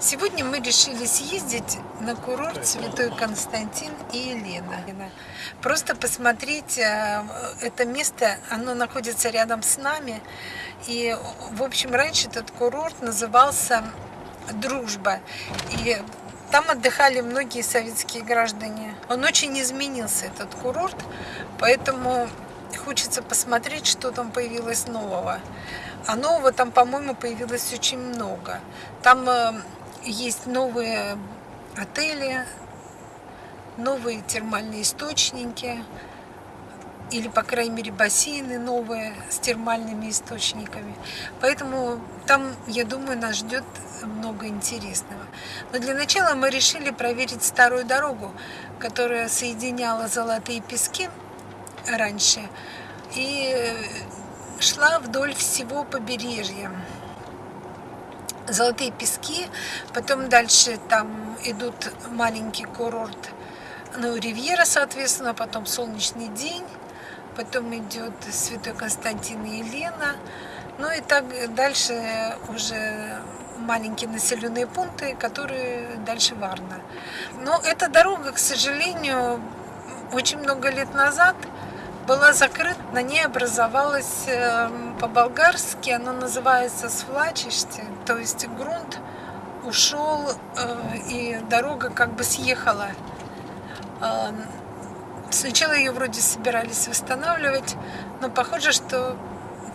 Сегодня мы решили съездить на курорт Святой Константин и Елена. Просто посмотреть э, это место, оно находится рядом с нами. И, в общем, раньше этот курорт назывался «Дружба». И там отдыхали многие советские граждане. Он очень изменился, этот курорт, поэтому хочется посмотреть, что там появилось нового. А нового там, по-моему, появилось очень много. Там э, есть новые отели, новые термальные источники, или, по крайней мере, бассейны новые с термальными источниками. Поэтому там, я думаю, нас ждет много интересного. Но для начала мы решили проверить старую дорогу, которая соединяла Золотые Пески раньше и шла вдоль всего побережья. Золотые пески, потом дальше там идут маленький курорт, ну, Ривьера, соответственно, потом Солнечный день, потом идет Святой Константин и Елена, ну и так дальше уже маленькие населенные пункты, которые дальше Варна. Но эта дорога, к сожалению, очень много лет назад была закрыта, на ней образовалась эм, по-болгарски, она называется свлачище, то есть грунт ушел э, и дорога как бы съехала. Эм, сначала ее вроде собирались восстанавливать, но похоже, что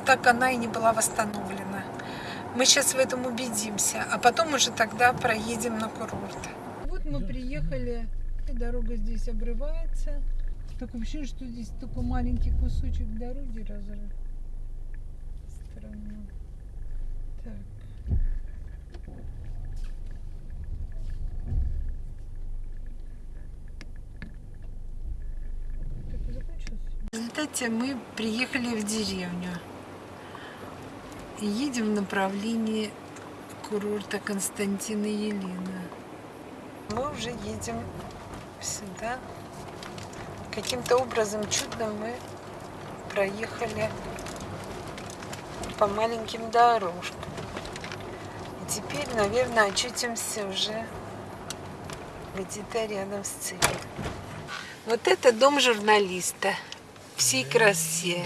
так она и не была восстановлена. Мы сейчас в этом убедимся, а потом уже тогда проедем на курорт. Вот мы приехали, и дорога здесь обрывается. Такое ощущение, что здесь только маленький кусочек дороги разрыт. Странно. Так. В результате мы приехали в деревню. Едем в направлении курорта Константина Елена. Мы уже едем сюда каким-то образом чудом мы проехали по маленьким дорожкам. И теперь, наверное, очутимся уже где-то рядом с целью. Вот это дом журналиста всей красе.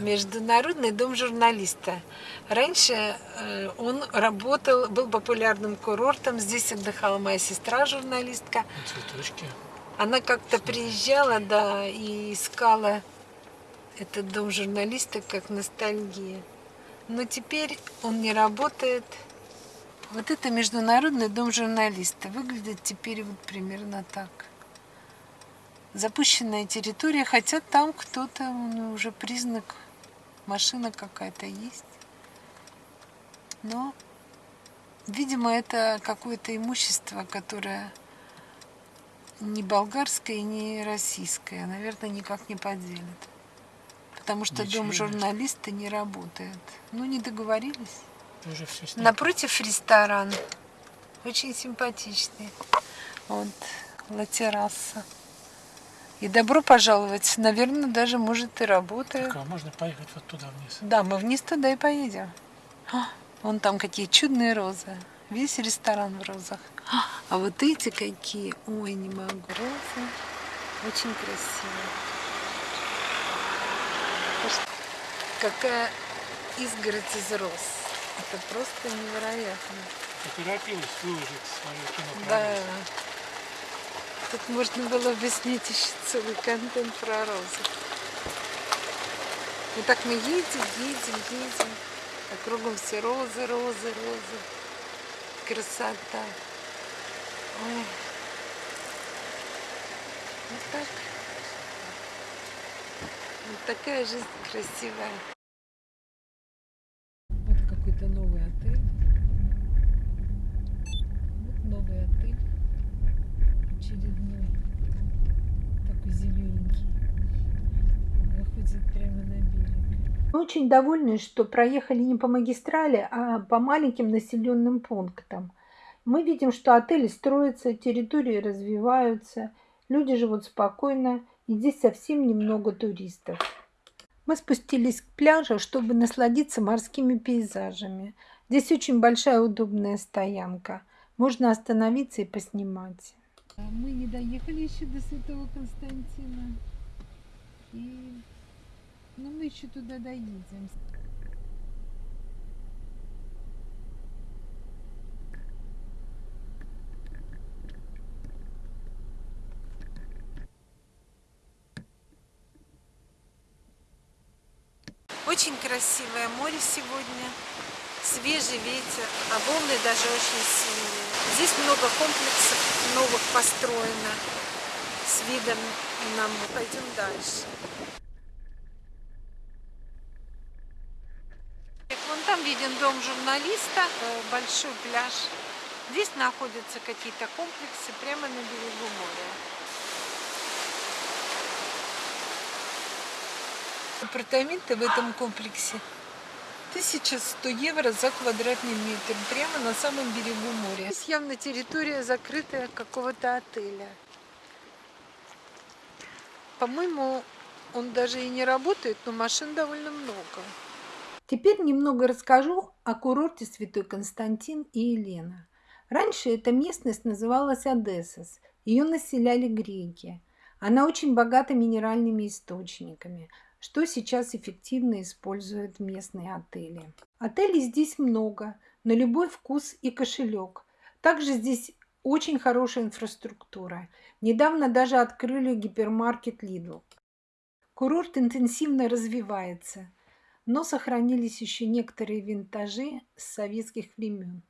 Международный дом журналиста. Раньше э, он работал, был популярным курортом. Здесь отдыхала моя сестра, журналистка. Цветочки. Она как-то приезжала, да, и искала этот дом журналиста как ностальгия. Но теперь он не работает. Вот это Международный дом журналиста. Выглядит теперь вот примерно так. Запущенная территория, хотя там кто-то, ну, уже признак, машина какая-то есть. Но, видимо, это какое-то имущество, которое ни болгарская, ни российская, наверное, никак не поделят. Потому что Ничего дом журналиста не работает. Ну, не договорились. Уже все Напротив ресторан. Очень симпатичный. Вот, латераса. И добро пожаловать. Наверное, даже, может, и работает. Так, а можно поехать вот туда вниз? Да, мы вниз туда и поедем. А, вон там какие чудные розы. Весь ресторан в розах. А вот эти какие. Ой, не могу. Розы. Очень красиво. Какая изгородь из роз. Это просто невероятно. Поторопилась выложить свою кино. Да. Тут можно было бы снять еще целый контент про розы. Вот так мы едем, едем, едем. А кругом все розы, розы, розы красота. Ой. Вот так. Вот такая жизнь красивая. Вот какой-то новый отель. Вот новый отель. Очередной. Такой зелененький. Выходит прямо на берег. Мы очень довольны, что проехали не по магистрали, а по маленьким населенным пунктам. Мы видим, что отели строятся, территории развиваются, люди живут спокойно, и здесь совсем немного туристов. Мы спустились к пляжу, чтобы насладиться морскими пейзажами. Здесь очень большая удобная стоянка. Можно остановиться и поснимать. Мы не доехали еще до Святого Константина. И... Но мы еще туда доедем. Очень красивое море сегодня, свежий ветер, а волны даже очень сильные. Здесь много комплексов новых построено с видом на море. Пойдем дальше. Виден дом журналиста, э, большой пляж. Здесь находятся какие-то комплексы прямо на берегу моря. Апартаменты в этом комплексе 1100 евро за квадратный метр, прямо на самом берегу моря. Здесь явно территория закрытая какого-то отеля. По-моему, он даже и не работает, но машин довольно много. Теперь немного расскажу о курорте Святой Константин и Елена. Раньше эта местность называлась Одессос. Ее населяли греки. Она очень богата минеральными источниками – что сейчас эффективно используют местные отели. Отелей здесь много, на любой вкус и кошелек. Также здесь очень хорошая инфраструктура. Недавно даже открыли гипермаркет Lidl. Курорт интенсивно развивается, но сохранились еще некоторые винтажи с советских времен.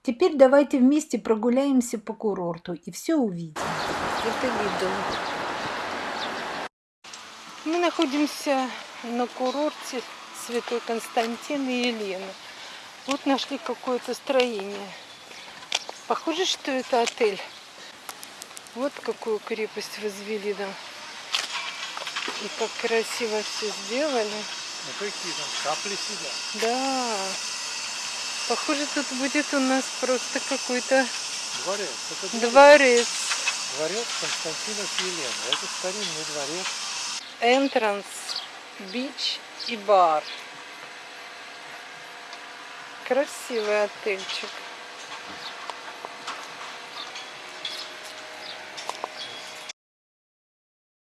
Теперь давайте вместе прогуляемся по курорту и все увидим. Это Lidl. Мы находимся на курорте Святой Константин и Елена. Вот нашли какое-то строение. Похоже, что это отель. Вот какую крепость возвели там. И как красиво все сделали. Ну какие там капли сидят. Да. Похоже, тут будет у нас просто какой-то дворец. Это дворец. Дворец Константина с Еленой. Это старинный дворец Entrance, бич и бар. Красивый отельчик.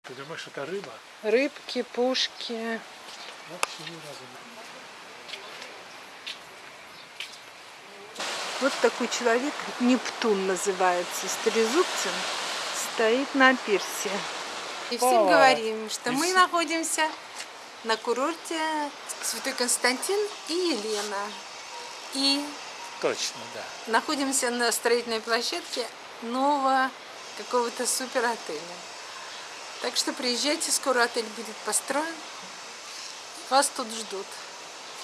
Ты думаешь, это рыба? Рыбки, пушки. Вообще ни разу Вот такой человек, Нептун называется, с трезубцем, стоит на пирсе. И всем говорим, что мы находимся на курорте Святой Константин и Елена. И Точно, да. находимся на строительной площадке нового какого-то супер отеля. Так что приезжайте, скоро отель будет построен. Вас тут ждут.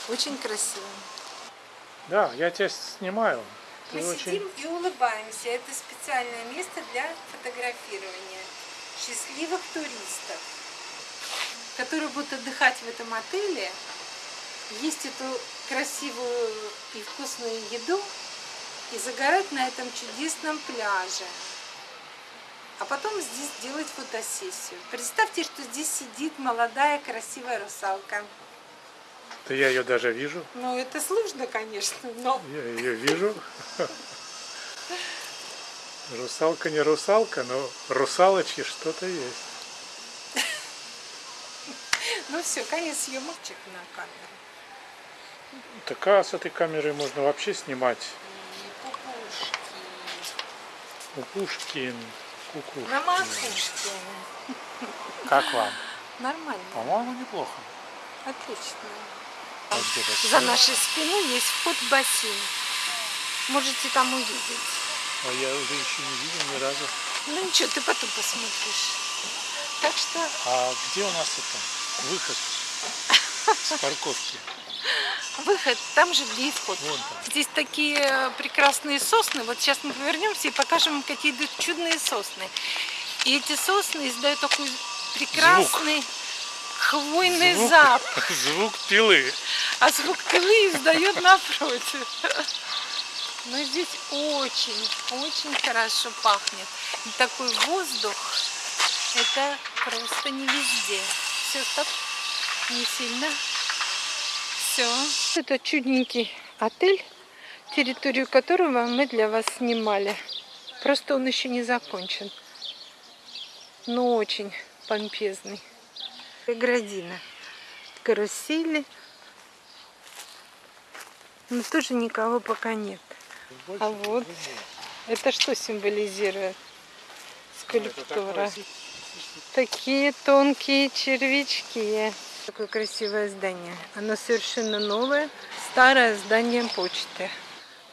Очень красиво. Да, я тебя снимаю. Ты Мы очень... сидим и улыбаемся. Это специальное место для фотографирования счастливых туристов, которые будут отдыхать в этом отеле, есть эту красивую и вкусную еду и загорать на этом чудесном пляже. А потом здесь делать фотосессию. Представьте, что здесь сидит молодая красивая русалка. Да я ее даже вижу. Ну, это сложно, конечно, но... Я ее вижу. Русалка не русалка, но русалочки что-то есть. Ну все, конец съемочек на камеру. Так а с этой камерой можно вообще снимать. Пупушкин. Кукушкин. На макушке. Как вам? Нормально. По-моему, неплохо. Отлично. А За нашей спиной есть вход в бассейн. Можете там увидеть. А я уже еще не видел ни разу. Ну ничего, ты потом посмотришь. Так что... А где у нас это выход с парковки? Выход там же, там. Здесь такие прекрасные сосны. Вот сейчас мы повернемся и покажем какие идут чудные сосны. И эти сосны издают такой прекрасный звук. хвойный звук, запах. Звук пилы. А звук пилы издает напротив. Но здесь очень, очень хорошо пахнет. И такой воздух, это просто не везде. Все, стоп. не сильно. Все. Это чудненький отель, территорию которого мы для вас снимали. Просто он еще не закончен. Но очень помпезный. Градина. Карусели. Но тоже никого пока нет. Больше А вот это что символизирует? Скульптура. Такие тонкие червячки. Такое красивое здание. Оно совершенно новое. Старое здание почты.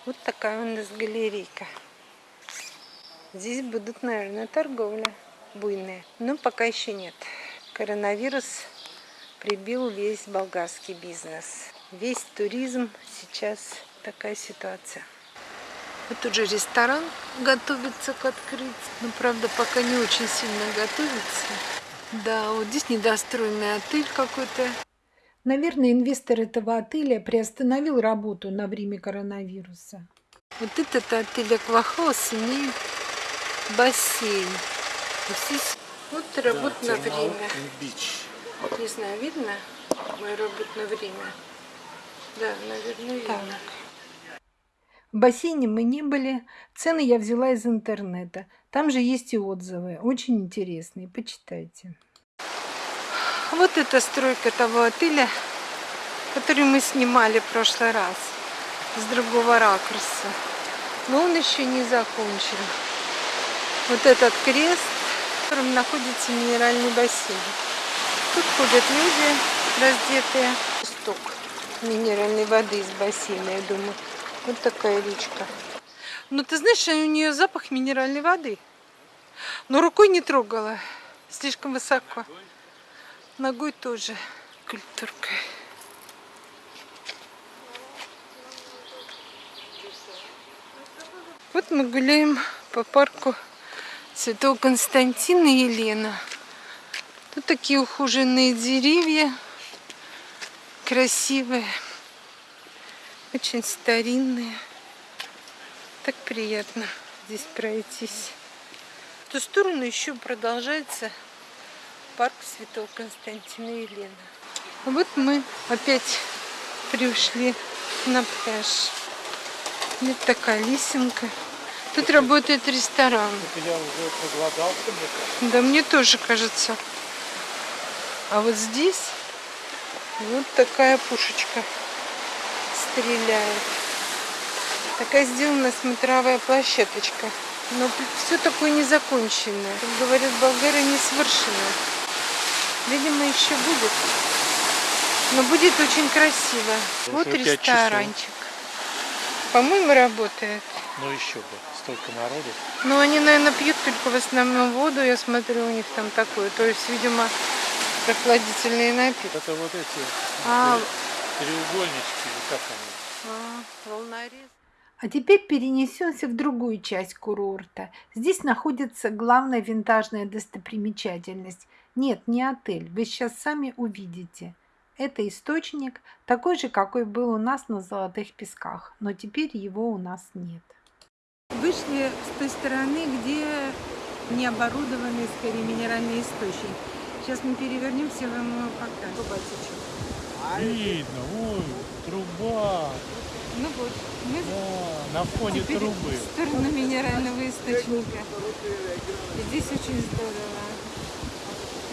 Вот такая у нас галерейка. Здесь будут, наверное, торговля буйная. Но пока еще нет. Коронавирус прибил весь болгарский бизнес. Весь туризм сейчас такая ситуация. Вот же ресторан готовится к открытию. Но, правда, пока не очень сильно готовится. Да, вот здесь недостроенный отель какой-то. Наверное, инвестор этого отеля приостановил работу на время коронавируса. Вот этот отель Аквахаус имеет бассейн. Вот здесь вот работное время. Бич. Не знаю, видно мое работное время? Да, наверное, видно. В бассейне мы не были. Цены я взяла из интернета. Там же есть и отзывы. Очень интересные. Почитайте. Вот эта стройка того отеля, который мы снимали в прошлый раз. С другого ракурса. Но он еще не закончен. Вот этот крест, в котором находится минеральный бассейн. Тут ходят люди раздетые. Сток минеральной воды из бассейна, я думаю. Вот такая речка. Ну, ты знаешь, у нее запах минеральной воды. Но рукой не трогала. Слишком высоко. Ногой тоже. Культурка. Вот мы гуляем по парку Святого Константина и Елена. Тут такие ухоженные деревья. Красивые. Очень старинные. Так приятно здесь пройтись. В ту сторону еще продолжается парк Святого Константина и Елены. А вот мы опять пришли на пляж. Вот такая лесенка. Тут работает ресторан. Я уже проголодался, мне кажется. Да мне тоже кажется. А вот здесь вот такая пушечка стреляет. Такая сделана смотровая площадочка. Но все такое незаконченное. Как говорят болгары, не совершенно. Видимо, еще будет. Но будет очень красиво. Вот ресторанчик. По-моему, работает. Ну еще бы, столько народу. Ну, они, наверное, пьют только в основном воду, я смотрю, у них там такое. То есть, видимо, прохладительные напитки. Это вот эти А, треугольнички, или как они? а, волнорез. А теперь перенесемся в другую часть курорта. Здесь находится главная винтажная достопримечательность. Нет, не отель, вы сейчас сами увидите. Это источник, такой же, какой был у нас на Золотых Песках, но теперь его у нас нет. Вышли с той стороны, где не оборудованный, скорее, минеральный источник. Сейчас мы перевернемся, я вам покажу. Видно, ой, труба. Ну вот, мы Да, на фоне теперь трубы. в сторону минерального источника. И здесь очень здорово.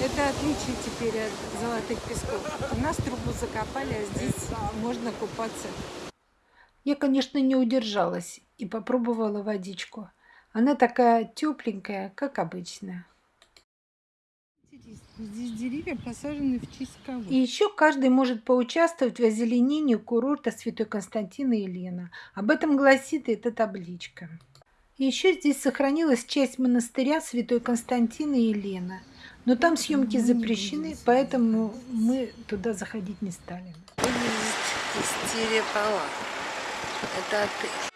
Это отличие теперь от золотых песков. У нас трубу закопали, а здесь можно купаться. Я, конечно, не удержалась и попробовала водичку. Она такая тепленькая, как обычно. Здесь деревья посажены в честь кого? И еще каждый может поучаствовать в озеленении курорта Святой Константина и Елена. Об этом гласит эта табличка. И еще здесь сохранилась часть монастыря Святой Константина и Елена. Но там съемки запрещены, поэтому мы туда заходить не стали. Истерия Пала. Это отель.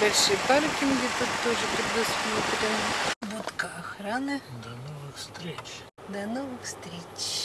Большие паркинги тут тоже предусмотрены. Будка охраны. До новых встреч. До новых встреч.